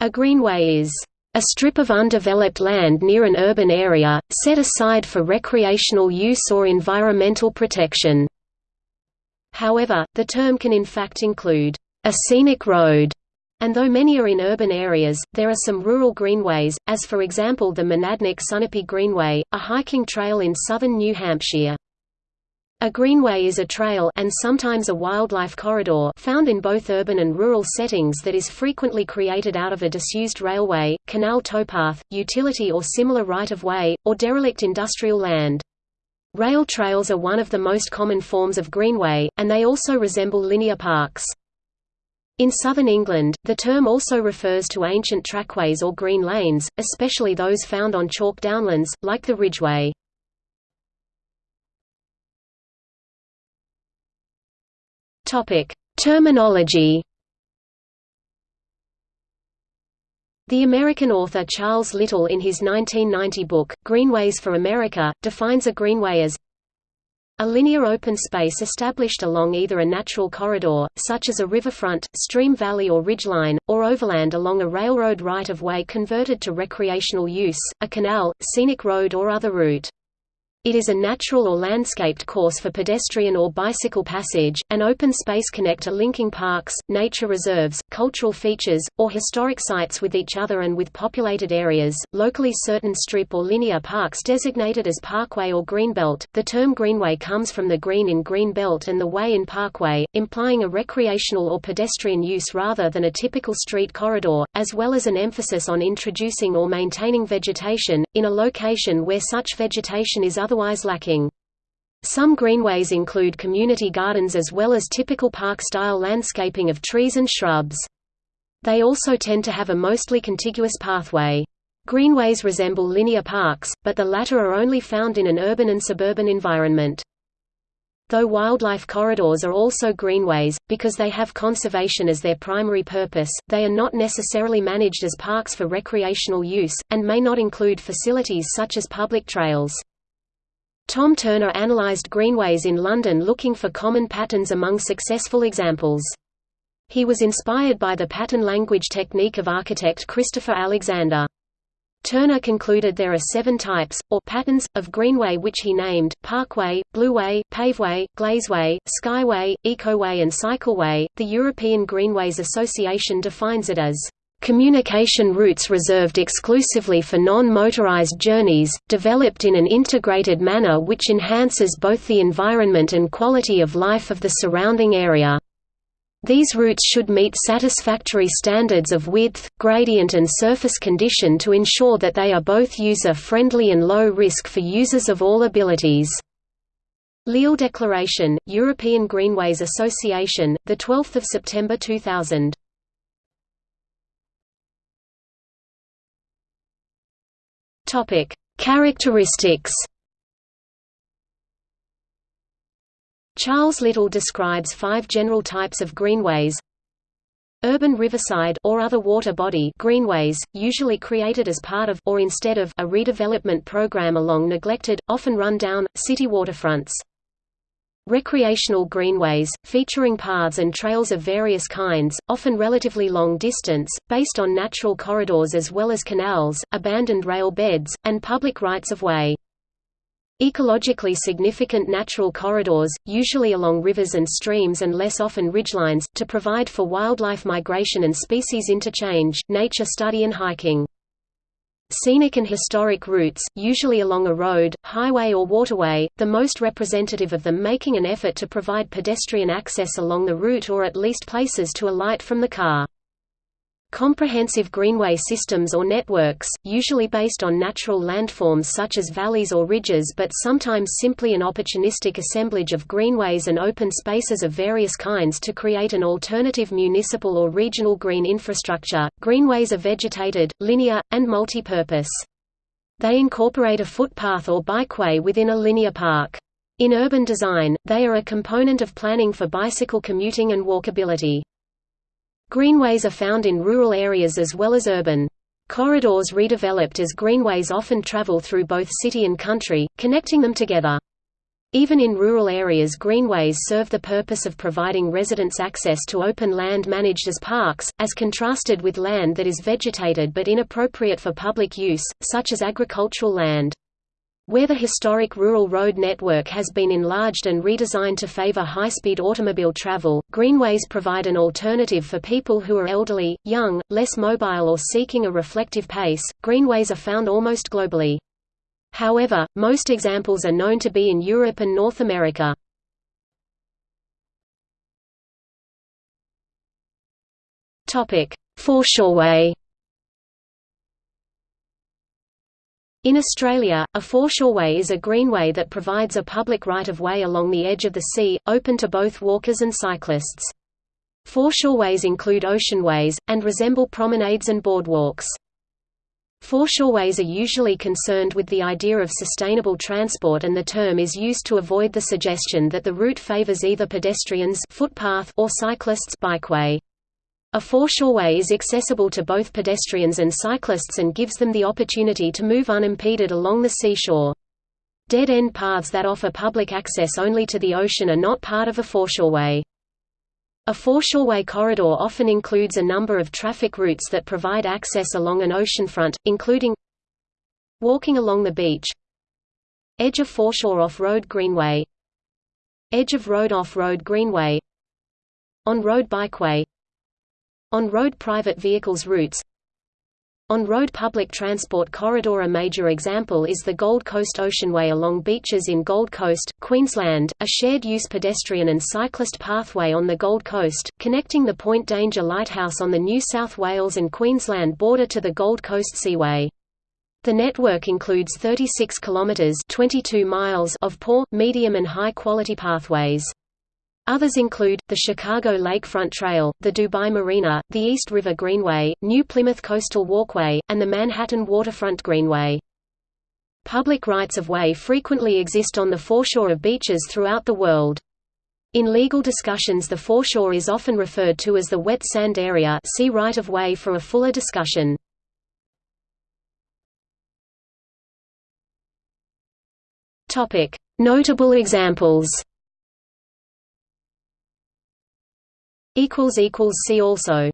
A greenway is a strip of undeveloped land near an urban area, set aside for recreational use or environmental protection. However, the term can in fact include a scenic road, and though many are in urban areas, there are some rural greenways, as for example the Monadnock Sunapee Greenway, a hiking trail in southern New Hampshire. A greenway is a trail and sometimes a wildlife corridor found in both urban and rural settings that is frequently created out of a disused railway, canal towpath, utility or similar right-of-way, or derelict industrial land. Rail trails are one of the most common forms of greenway, and they also resemble linear parks. In southern England, the term also refers to ancient trackways or green lanes, especially those found on chalk downlands, like the Ridgeway. Topic: Terminology. The American author Charles Little in his 1990 book, Greenways for America, defines a greenway as a linear open space established along either a natural corridor, such as a riverfront, stream valley or ridgeline, or overland along a railroad right-of-way converted to recreational use, a canal, scenic road or other route. It is a natural or landscaped course for pedestrian or bicycle passage, an open space connector linking parks, nature reserves, cultural features, or historic sites with each other and with populated areas. Locally certain strip or linear parks designated as parkway or greenbelt. The term greenway comes from the green in greenbelt and the way in parkway, implying a recreational or pedestrian use rather than a typical street corridor, as well as an emphasis on introducing or maintaining vegetation, in a location where such vegetation is otherwise lacking. Some greenways include community gardens as well as typical park-style landscaping of trees and shrubs. They also tend to have a mostly contiguous pathway. Greenways resemble linear parks, but the latter are only found in an urban and suburban environment. Though wildlife corridors are also greenways, because they have conservation as their primary purpose, they are not necessarily managed as parks for recreational use, and may not include facilities such as public trails. Tom Turner analyzed greenways in London looking for common patterns among successful examples. He was inspired by the pattern language technique of architect Christopher Alexander. Turner concluded there are seven types, or patterns, of greenway which he named, parkway, blueway, paveway, glazeway, skyway, ecoway and cycleway. The European Greenways Association defines it as communication routes reserved exclusively for non-motorized journeys, developed in an integrated manner which enhances both the environment and quality of life of the surrounding area. These routes should meet satisfactory standards of width, gradient and surface condition to ensure that they are both user-friendly and low risk for users of all abilities. Lille Declaration, European Greenways Association, 12 September 2000 Topic: Characteristics. Charles Little describes five general types of greenways. Urban riverside or other water body greenways, usually created as part of or instead of a redevelopment program along neglected, often run-down, city waterfronts. Recreational greenways, featuring paths and trails of various kinds, often relatively long distance, based on natural corridors as well as canals, abandoned rail beds, and public rights-of-way. Ecologically significant natural corridors, usually along rivers and streams and less often ridgelines, to provide for wildlife migration and species interchange, nature study and hiking. Scenic and historic routes, usually along a road, highway or waterway, the most representative of them making an effort to provide pedestrian access along the route or at least places to alight from the car. Comprehensive greenway systems or networks, usually based on natural landforms such as valleys or ridges but sometimes simply an opportunistic assemblage of greenways and open spaces of various kinds to create an alternative municipal or regional green infrastructure. Greenways are vegetated, linear, and multi-purpose. They incorporate a footpath or bikeway within a linear park. In urban design, they are a component of planning for bicycle commuting and walkability. Greenways are found in rural areas as well as urban. Corridors redeveloped as greenways often travel through both city and country, connecting them together. Even in rural areas greenways serve the purpose of providing residents access to open land managed as parks, as contrasted with land that is vegetated but inappropriate for public use, such as agricultural land. Where the historic rural road network has been enlarged and redesigned to favor high-speed automobile travel, greenways provide an alternative for people who are elderly, young, less mobile or seeking a reflective pace. Greenways are found almost globally. However, most examples are known to be in Europe and North America. Topic: Foreshoreway In Australia, a foreshoreway is a greenway that provides a public right-of-way along the edge of the sea, open to both walkers and cyclists. Foreshoreways include oceanways, and resemble promenades and boardwalks. Foreshoreways are usually concerned with the idea of sustainable transport and the term is used to avoid the suggestion that the route favors either pedestrians footpath or cyclists bikeway. A foreshoreway is accessible to both pedestrians and cyclists and gives them the opportunity to move unimpeded along the seashore. Dead-end paths that offer public access only to the ocean are not part of a foreshoreway. A foreshoreway corridor often includes a number of traffic routes that provide access along an oceanfront, including walking along the beach, edge of foreshore off-road greenway, edge of road off-road greenway, on-road bikeway, on-road private vehicles routes, on-road public transport corridor A major example is the Gold Coast Oceanway along beaches in Gold Coast, Queensland, a shared-use pedestrian and cyclist pathway on the Gold Coast, connecting the Point Danger Lighthouse on the New South Wales and Queensland border to the Gold Coast Seaway. The network includes 36 kilometres 22 miles of poor, medium and high-quality pathways. Others include, the Chicago Lakefront Trail, the Dubai Marina, the East River Greenway, New Plymouth Coastal Walkway, and the Manhattan Waterfront Greenway. Public rights-of-way frequently exist on the foreshore of beaches throughout the world. In legal discussions the foreshore is often referred to as the wet sand area see right-of-way for a fuller discussion. Notable examples See also